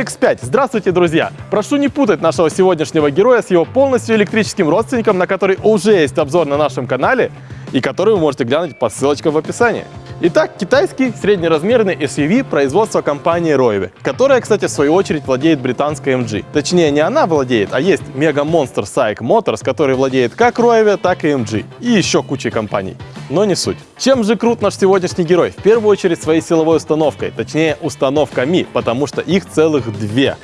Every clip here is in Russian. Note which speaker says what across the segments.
Speaker 1: Roever X5. Здравствуйте, друзья! Прошу не путать нашего сегодняшнего героя с его полностью электрическим родственником, на который уже есть обзор на нашем канале и который вы можете глянуть по ссылочкам в описании. Итак, китайский среднеразмерный SUV производства компании Roewe, которая, кстати, в свою очередь владеет британской MG. Точнее, не она владеет, а есть Mega Monster Psych Motors, который владеет как Roewe, так и MG. И еще кучей компаний. Но не суть. Чем же крут наш сегодняшний герой? В первую очередь своей силовой установкой, точнее установками, потому что их целых две.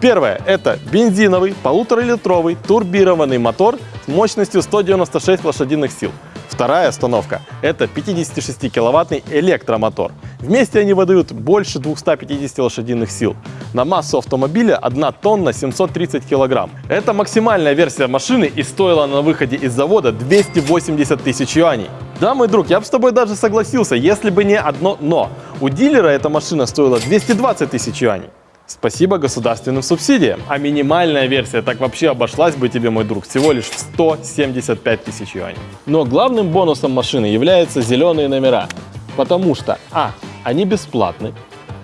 Speaker 1: Первое – это бензиновый полуторалитровый турбированный мотор с мощностью 196 лошадиных сил. Вторая установка – это 56-киловаттный электромотор. Вместе они выдают больше 250 лошадиных сил. На массу автомобиля 1 тонна 730 килограмм. Это максимальная версия машины и стоила на выходе из завода 280 тысяч юаней. Да, мой друг, я бы с тобой даже согласился, если бы не одно «но». У дилера эта машина стоила 220 тысяч юаней. Спасибо государственным субсидиям. А минимальная версия так вообще обошлась бы тебе, мой друг, всего лишь в 175 тысяч юаней. Но главным бонусом машины являются зеленые номера. Потому что, а, они бесплатны,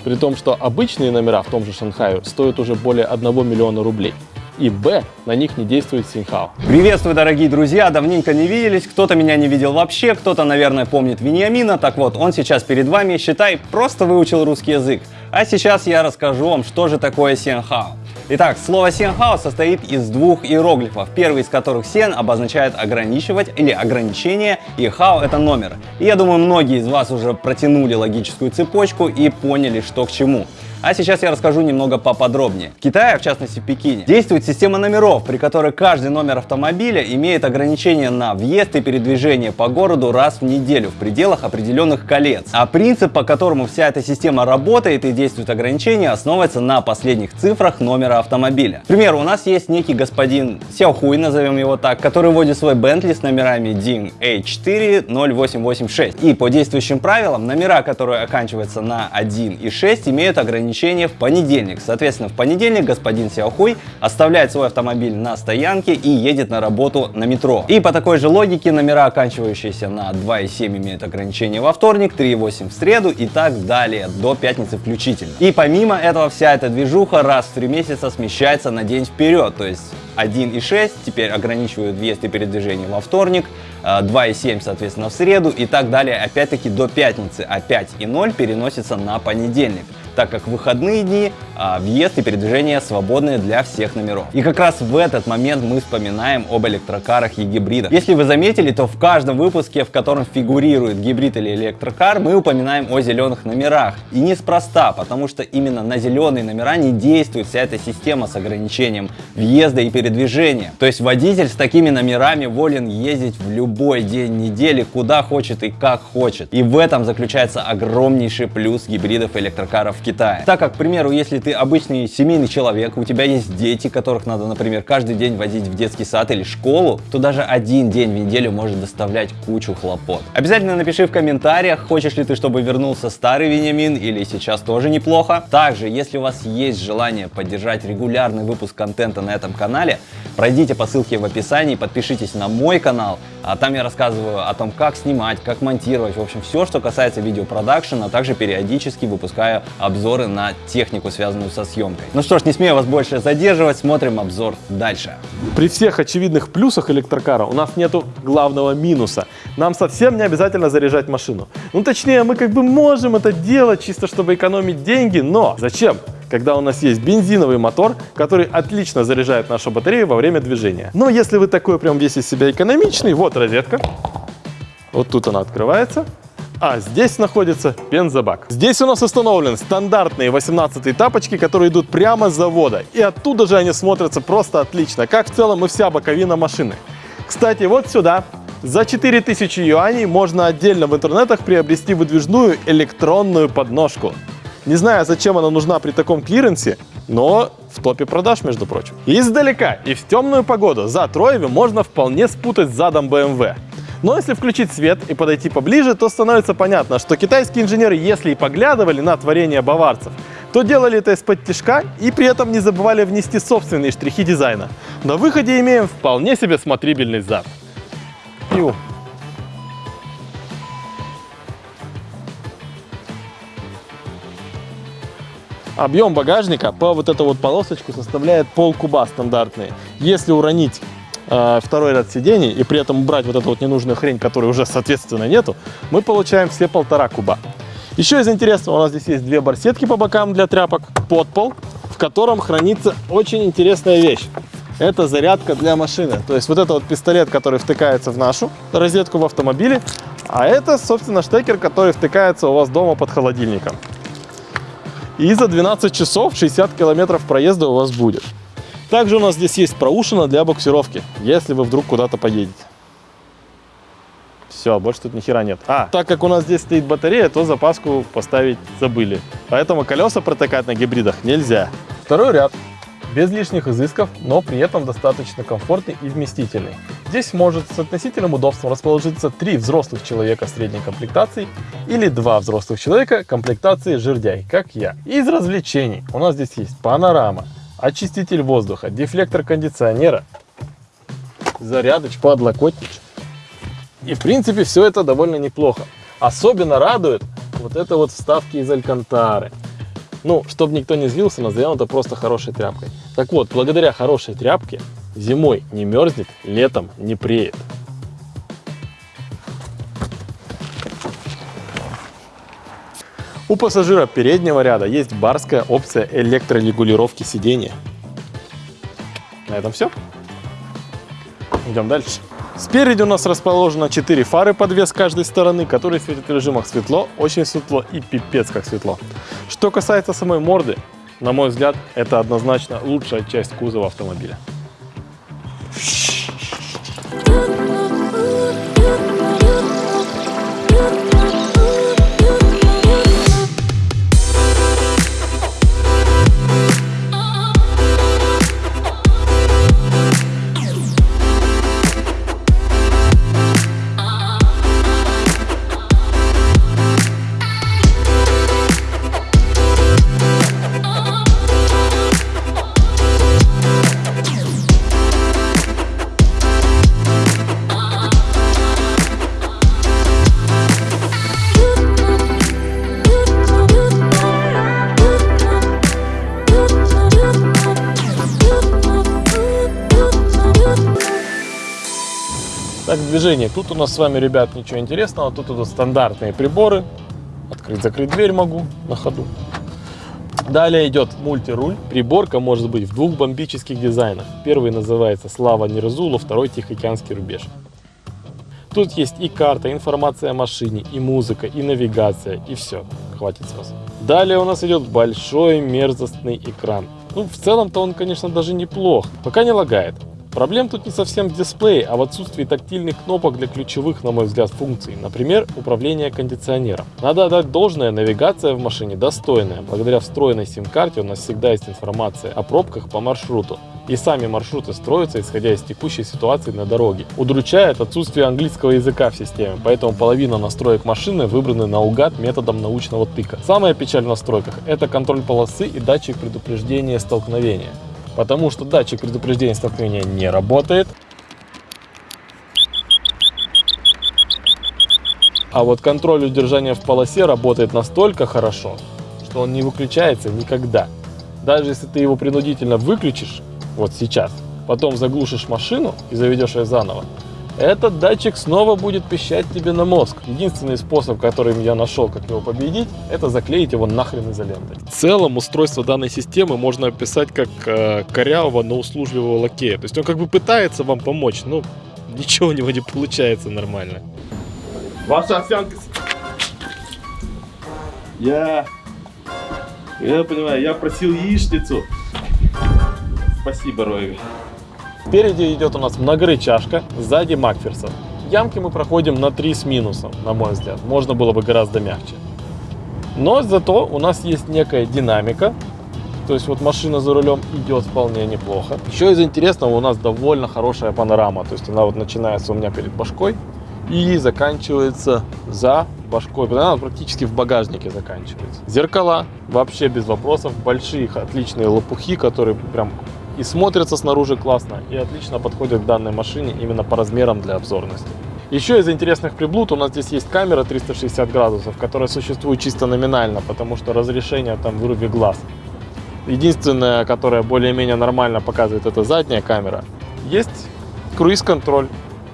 Speaker 1: при том, что обычные номера в том же Шанхае стоят уже более 1 миллиона рублей и б, на них не действует Синхао.
Speaker 2: Приветствую, дорогие друзья! Давненько не виделись, кто-то меня не видел вообще, кто-то, наверное, помнит Вениамина, так вот, он сейчас перед вами, считай, просто выучил русский язык. А сейчас я расскажу вам, что же такое Синхао. Итак, слово Сенхао состоит из двух иероглифов, первый из которых Сен обозначает ограничивать или ограничение, и Хао это номер. И я думаю, многие из вас уже протянули логическую цепочку и поняли, что к чему. А сейчас я расскажу немного поподробнее. В Китае, в частности в Пекине, действует система номеров, при которой каждый номер автомобиля имеет ограничение на въезд и передвижение по городу раз в неделю в пределах определенных колец. А принцип, по которому вся эта система работает и действует ограничения, основывается на последних цифрах номера автомобиля. К примеру, у нас есть некий господин Сяохуй, назовем его так, который водит свой Bentley с номерами DIN H40886. И по действующим правилам, номера, которые оканчиваются на 1 и 6, имеют ограничение ограничение в понедельник. Соответственно, в понедельник господин Сяохуй оставляет свой автомобиль на стоянке и едет на работу на метро. И по такой же логике номера, оканчивающиеся на 2,7 имеют ограничение во вторник, 3,8 в среду и так далее, до пятницы включительно. И помимо этого вся эта движуха раз в 3 месяца смещается на день вперед, то есть 1,6 теперь ограничивают въезд и передвижение во вторник, 2,7 а, соответственно в среду и так далее опять-таки до пятницы, а 5,0 переносится на понедельник так как выходные дни а, въезд и передвижение свободны для всех номеров. И как раз в этот момент мы вспоминаем об электрокарах и гибридах. Если вы заметили, то в каждом выпуске, в котором фигурирует гибрид или электрокар, мы упоминаем о зеленых номерах. И неспроста, потому что именно на зеленые номера не действует вся эта система с ограничением въезда и передвижения. То есть водитель с такими номерами волен ездить в любой день недели, куда хочет и как хочет. И в этом заключается огромнейший плюс гибридов электрокаров Китае. Так как, к примеру, если ты обычный семейный человек, у тебя есть дети, которых надо, например, каждый день возить в детский сад или школу, то даже один день в неделю может доставлять кучу хлопот. Обязательно напиши в комментариях, хочешь ли ты, чтобы вернулся старый Вениамин или сейчас тоже неплохо. Также, если у вас есть желание поддержать регулярный выпуск контента на этом канале, пройдите по ссылке в описании, подпишитесь на мой канал, а там я рассказываю о том, как снимать, как монтировать, в общем, все, что касается видеопродакшена, а также периодически выпускаю на технику, связанную со съемкой. Ну что ж, не смею вас больше задерживать, смотрим обзор дальше.
Speaker 1: При всех очевидных плюсах электрокара у нас нету главного минуса. Нам совсем не обязательно заряжать машину. Ну точнее, мы как бы можем это делать чисто, чтобы экономить деньги, но зачем? когда у нас есть бензиновый мотор, который отлично заряжает нашу батарею во время движения. Но если вы такой прям весь из себя экономичный, вот розетка. Вот тут она открывается. А здесь находится бензобак. Здесь у нас установлен стандартные 18 тапочки, которые идут прямо с завода. И оттуда же они смотрятся просто отлично, как в целом и вся боковина машины. Кстати, вот сюда за 4000 юаней можно отдельно в интернетах приобрести выдвижную электронную подножку. Не знаю, зачем она нужна при таком клиренсе, но в топе продаж, между прочим. Издалека и в темную погоду за Троеви можно вполне спутать задом BMW. Но если включить свет и подойти поближе, то становится понятно, что китайские инженеры, если и поглядывали на творение баварцев, то делали это из-под тяжка и при этом не забывали внести собственные штрихи дизайна. На выходе имеем вполне себе смотрибельный зад. Ю. Объем багажника по вот эту вот полосочку составляет пол куба стандартный. Если уронить э, второй ряд сидений и при этом убрать вот эту вот ненужную хрень, которой уже соответственно нету, мы получаем все полтора куба. Еще из интересного у нас здесь есть две барсетки по бокам для тряпок, подпол, в котором хранится очень интересная вещь. Это зарядка для машины. То есть вот это вот пистолет, который втыкается в нашу розетку в автомобиле, а это, собственно, штекер, который втыкается у вас дома под холодильником. И за 12 часов 60 километров проезда у вас будет. Также у нас здесь есть проушина для буксировки, если вы вдруг куда-то поедете. Все, больше тут ни хера нет. А, так как у нас здесь стоит батарея, то запаску поставить забыли. Поэтому колеса протыкать на гибридах нельзя. Второй ряд. Без лишних изысков, но при этом достаточно комфортный и вместительный. Здесь может с относительным удобством расположиться три взрослых человека средней комплектации или два взрослых человека комплектации жердяй, как я. Из развлечений у нас здесь есть панорама, очиститель воздуха, дефлектор кондиционера, зарядыч, подлокотничек. И в принципе все это довольно неплохо. Особенно радует вот это вот вставки из алькантары. Ну, чтобы никто не злился, назовем это просто хорошей тряпкой. Так вот, благодаря хорошей тряпке зимой не мерзнет, летом не преет. У пассажира переднего ряда есть барская опция электрорегулировки сидения. На этом все. Идем дальше. Спереди у нас расположено 4 фары под вес каждой стороны, которые светят в режимах светло, очень светло и пипец как светло. Что касается самой морды, на мой взгляд, это однозначно лучшая часть кузова автомобиля. Так, движение. Тут у нас с вами, ребят, ничего интересного. Тут идут стандартные приборы. Открыть-закрыть дверь могу на ходу. Далее идет мультируль. Приборка может быть в двух бомбических дизайнах. Первый называется Слава Нерзула, второй Тихоокеанский рубеж. Тут есть и карта, информация о машине, и музыка, и навигация, и все. Хватит с вас. Далее у нас идет большой мерзостный экран. Ну, в целом-то он, конечно, даже неплох, пока не лагает. Проблем тут не совсем в дисплее, а в отсутствии тактильных кнопок для ключевых, на мой взгляд, функций. Например, управление кондиционером. Надо отдать должное, навигация в машине достойная. Благодаря встроенной сим-карте у нас всегда есть информация о пробках по маршруту. И сами маршруты строятся, исходя из текущей ситуации на дороге. Удручает отсутствие английского языка в системе, поэтому половина настроек машины выбраны наугад методом научного тыка. Самая печаль в настройках – это контроль полосы и датчик предупреждения столкновения потому что датчик предупреждения столкновения не работает. А вот контроль удержания в полосе работает настолько хорошо, что он не выключается никогда. Даже если ты его принудительно выключишь, вот сейчас, потом заглушишь машину и заведешь ее заново, этот датчик снова будет пищать тебе на мозг. Единственный способ, который я нашел, как его победить, это заклеить его нахрен изолентой. В целом устройство данной системы можно описать как э, корявого, но услужливого лакея. То есть он как бы пытается вам помочь, но ничего у него не получается нормально. Ваша овсянка... Я... Я понимаю, я просил яичницу. Спасибо, Роеви. Спереди идет у нас многорычажка, сзади Макферсон. Ямки мы проходим на 3 с минусом, на мой взгляд. Можно было бы гораздо мягче. Но зато у нас есть некая динамика. То есть вот машина за рулем идет вполне неплохо. Еще из интересного у нас довольно хорошая панорама. То есть она вот начинается у меня перед башкой и заканчивается за башкой. Она практически в багажнике заканчивается. Зеркала вообще без вопросов. Большие отличные лопухи, которые прям и смотрятся снаружи классно, и отлично подходят к данной машине именно по размерам для обзорности. Еще из интересных приблуд у нас здесь есть камера 360 градусов, которая существует чисто номинально, потому что разрешение там выруби глаз. Единственная, которая более-менее нормально показывает, это задняя камера. Есть круиз-контроль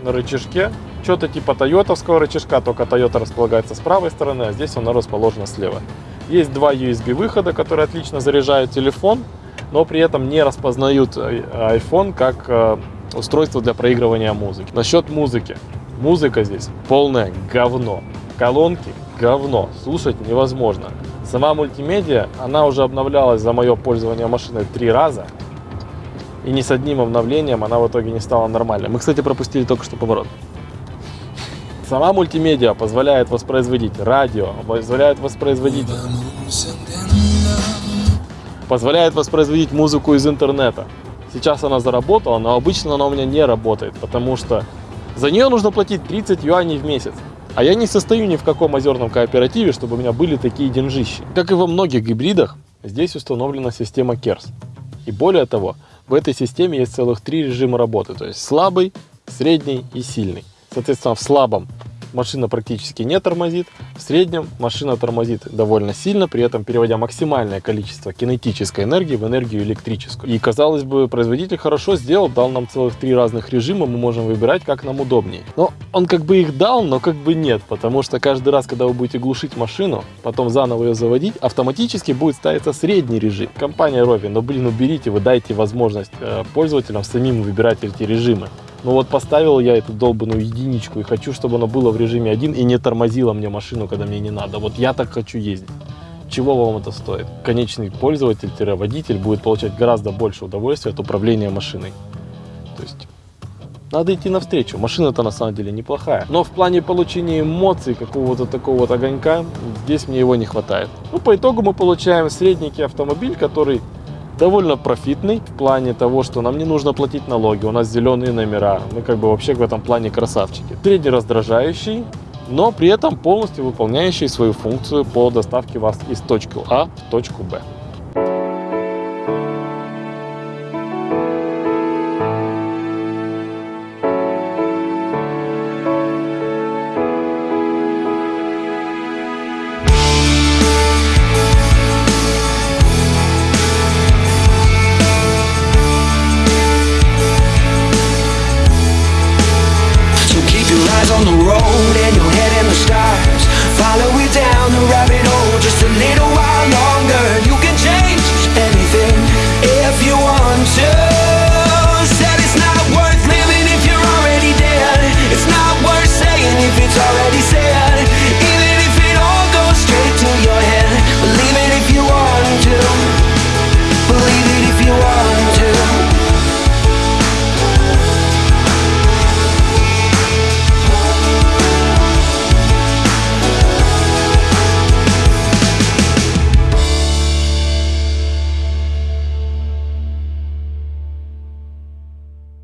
Speaker 1: на рычажке. Что-то типа тойотовского рычажка, только Toyota располагается с правой стороны, а здесь она расположена слева. Есть два USB выхода, которые отлично заряжают телефон, но при этом не распознают э, iPhone как э, устройство для проигрывания музыки. Насчет музыки. Музыка здесь полное говно. Колонки говно. Слушать невозможно. Сама мультимедиа, она уже обновлялась за мое пользование машиной три раза. И ни с одним обновлением она в итоге не стала нормальной. Мы, кстати, пропустили только что поворот. Сама мультимедиа позволяет воспроизводить радио, позволяет воспроизводить позволяет воспроизводить музыку из интернета. Сейчас она заработала, но обычно она у меня не работает, потому что за нее нужно платить 30 юаней в месяц. А я не состою ни в каком озерном кооперативе, чтобы у меня были такие деньжищи. Как и во многих гибридах, здесь установлена система KERS. И более того, в этой системе есть целых три режима работы, то есть слабый, средний и сильный. Соответственно, в слабом машина практически не тормозит. В среднем машина тормозит довольно сильно, при этом переводя максимальное количество кинетической энергии в энергию электрическую. И казалось бы, производитель хорошо сделал, дал нам целых три разных режима, мы можем выбирать, как нам удобнее. Но он как бы их дал, но как бы нет, потому что каждый раз, когда вы будете глушить машину, потом заново ее заводить, автоматически будет ставиться средний режим. Компания Rovi, но блин, уберите, вы дайте возможность э, пользователям самим выбирать эти режимы. Ну вот поставил я эту долбанную единичку и хочу, чтобы оно было в режиме 1 и не тормозило мне машину, когда мне не надо. Вот я так хочу ездить. Чего вам это стоит? Конечный пользователь-водитель будет получать гораздо больше удовольствия от управления машиной. То есть надо идти навстречу. Машина-то на самом деле неплохая. Но в плане получения эмоций, какого-то такого вот огонька, здесь мне его не хватает. Ну, по итогу мы получаем средненький автомобиль, который довольно профитный в плане того, что нам не нужно платить налоги, у нас зеленые номера, мы как бы вообще в этом плане красавчики. Средне раздражающий, но при этом полностью выполняющий свою функцию по доставке вас из точки А в точку Б.